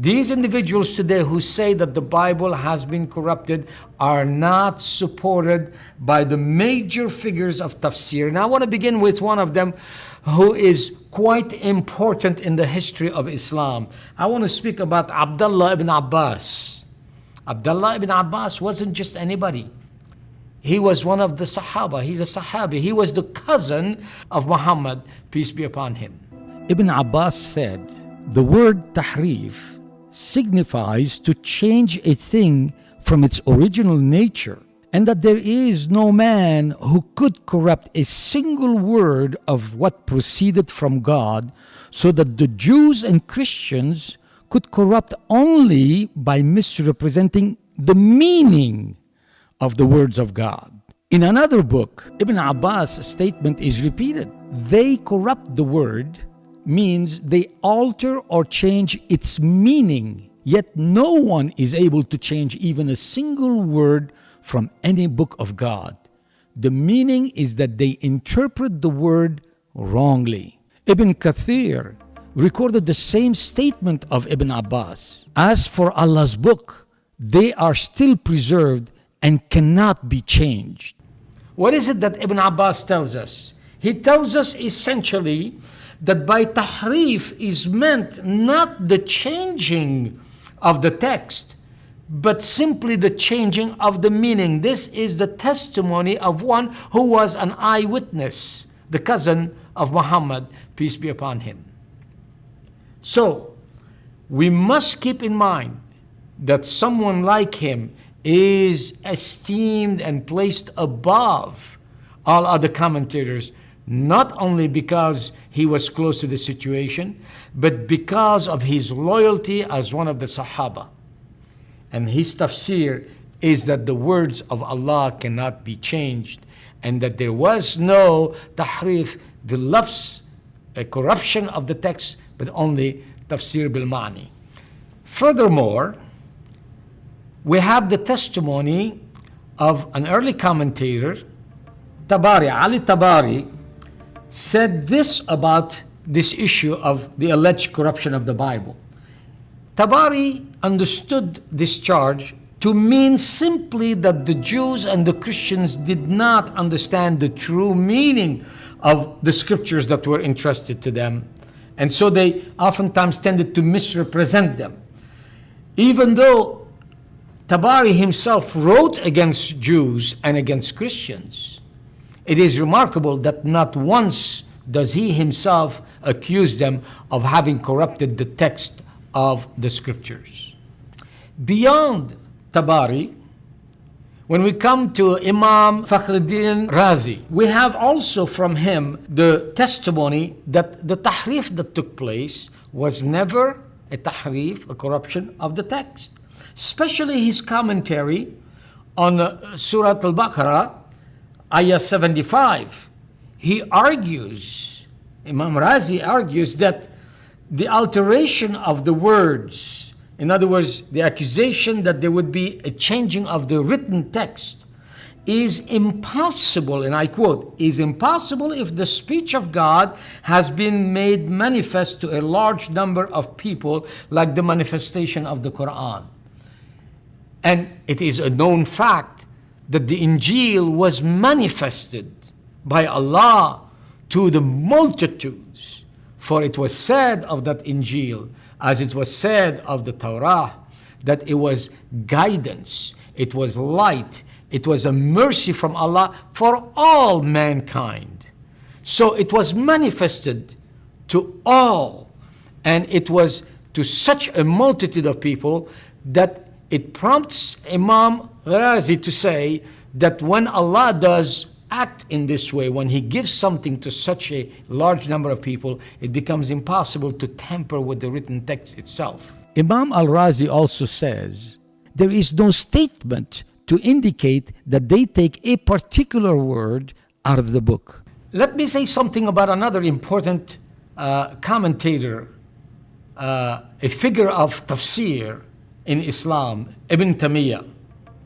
These individuals today who say that the Bible has been corrupted are not supported by the major figures of tafsir. And I want to begin with one of them who is quite important in the history of Islam. I want to speak about Abdullah ibn Abbas. Abdullah ibn Abbas wasn't just anybody. He was one of the Sahaba. He's a Sahabi. He was the cousin of Muhammad, peace be upon him. Ibn Abbas said, The word tahrif signifies to change a thing from its original nature, and that there is no man who could corrupt a single word of what proceeded from God, so that the Jews and Christians could corrupt only by misrepresenting the meaning of the words of God. In another book, Ibn Abbas' statement is repeated. They corrupt the word means they alter or change its meaning, yet no one is able to change even a single word from any book of God. The meaning is that they interpret the word wrongly. Ibn Kathir recorded the same statement of Ibn Abbas. As for Allah's book, they are still preserved and cannot be changed. What is it that Ibn Abbas tells us? He tells us essentially that by tahrif is meant not the changing of the text, but simply the changing of the meaning. This is the testimony of one who was an eyewitness, the cousin of Muhammad, peace be upon him. So, we must keep in mind that someone like him is esteemed and placed above all other commentators not only because he was close to the situation, but because of his loyalty as one of the Sahaba. And his tafsir is that the words of Allah cannot be changed and that there was no tahrif, the lafz, a corruption of the text, but only tafsir bil ma'ni. Furthermore, we have the testimony of an early commentator, Tabari, al-Tabari, said this about this issue of the alleged corruption of the Bible. Tabari understood this charge to mean simply that the Jews and the Christians did not understand the true meaning of the scriptures that were entrusted to them. And so they oftentimes tended to misrepresent them. Even though Tabari himself wrote against Jews and against Christians, it is remarkable that not once does he himself accuse them of having corrupted the text of the scriptures. Beyond Tabari, when we come to Imam Fakhruddin Razi, we have also from him the testimony that the tahrif that took place was never a tahrif, a corruption of the text. Especially his commentary on uh, Surah Al-Baqarah, ayah 75, he argues, Imam Razi argues that the alteration of the words, in other words, the accusation that there would be a changing of the written text, is impossible, and I quote, is impossible if the speech of God has been made manifest to a large number of people, like the manifestation of the Quran. And it is a known fact that the Injil was manifested by Allah to the multitudes. For it was said of that Injil, as it was said of the Torah, that it was guidance, it was light, it was a mercy from Allah for all mankind. So it was manifested to all, and it was to such a multitude of people that it prompts Imam Razi to say that when Allah does act in this way, when He gives something to such a large number of people, it becomes impossible to tamper with the written text itself. Imam Al Razi also says there is no statement to indicate that they take a particular word out of the book. Let me say something about another important uh, commentator, uh, a figure of tafsir in Islam, Ibn Taymiyyah.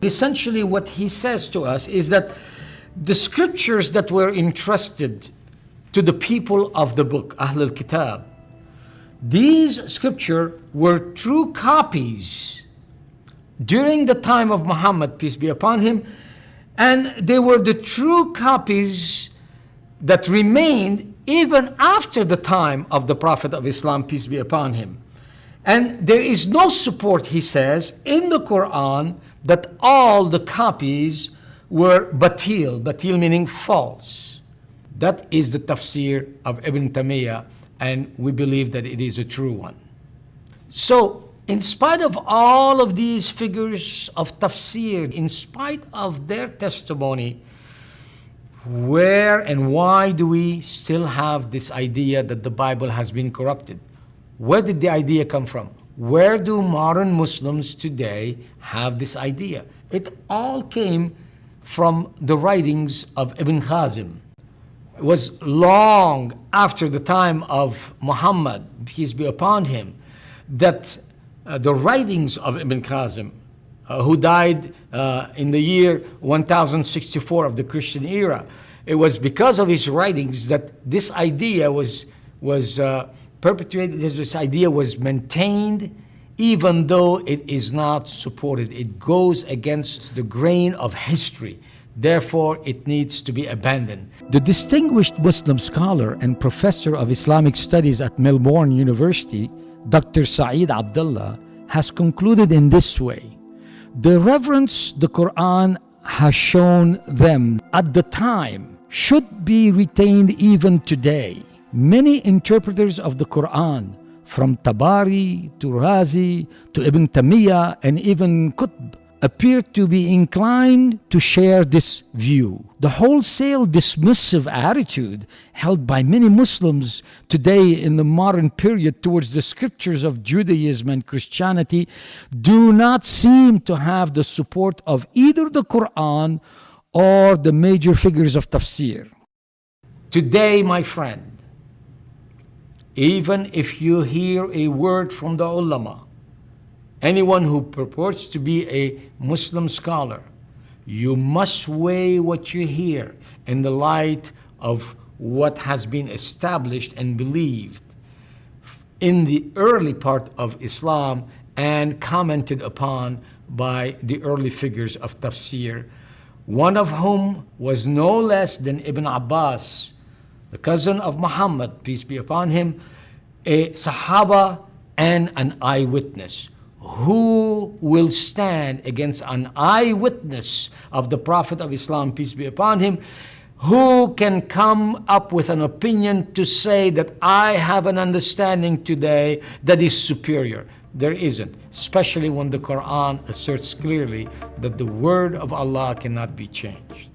Essentially, what he says to us is that the scriptures that were entrusted to the people of the book, Ahl al Kitab, these scripture were true copies during the time of Muhammad, peace be upon him, and they were the true copies that remained even after the time of the Prophet of Islam, peace be upon him. And there is no support, he says, in the Quran that all the copies were batil, batil meaning false. That is the tafsir of Ibn Taymiyyah, and we believe that it is a true one. So, in spite of all of these figures of tafsir, in spite of their testimony, where and why do we still have this idea that the Bible has been corrupted? Where did the idea come from? Where do modern Muslims today have this idea? It all came from the writings of Ibn Hazm. It was long after the time of Muhammad, peace be upon him, that uh, the writings of Ibn Hazm, uh, who died uh, in the year 1064 of the Christian era, it was because of his writings that this idea was, was uh, perpetuated, this idea was maintained, even though it is not supported. It goes against the grain of history. Therefore, it needs to be abandoned. The distinguished Muslim scholar and professor of Islamic studies at Melbourne University, Dr. Saeed Abdullah, has concluded in this way The reverence the Quran has shown them at the time should be retained even today. Many interpreters of the Quran, from Tabari to Razi to Ibn Taymiyyah and even Qutb, appear to be inclined to share this view. The wholesale dismissive attitude held by many Muslims today in the modern period towards the scriptures of Judaism and Christianity do not seem to have the support of either the Quran or the major figures of tafsir. Today, my friend, even if you hear a word from the ulama, anyone who purports to be a Muslim scholar, you must weigh what you hear in the light of what has been established and believed in the early part of Islam and commented upon by the early figures of tafsir, one of whom was no less than Ibn Abbas, the cousin of Muhammad, peace be upon him, a Sahaba and an eyewitness who will stand against an eyewitness of the Prophet of Islam, peace be upon him, who can come up with an opinion to say that I have an understanding today that is superior? There isn't, especially when the Quran asserts clearly that the word of Allah cannot be changed.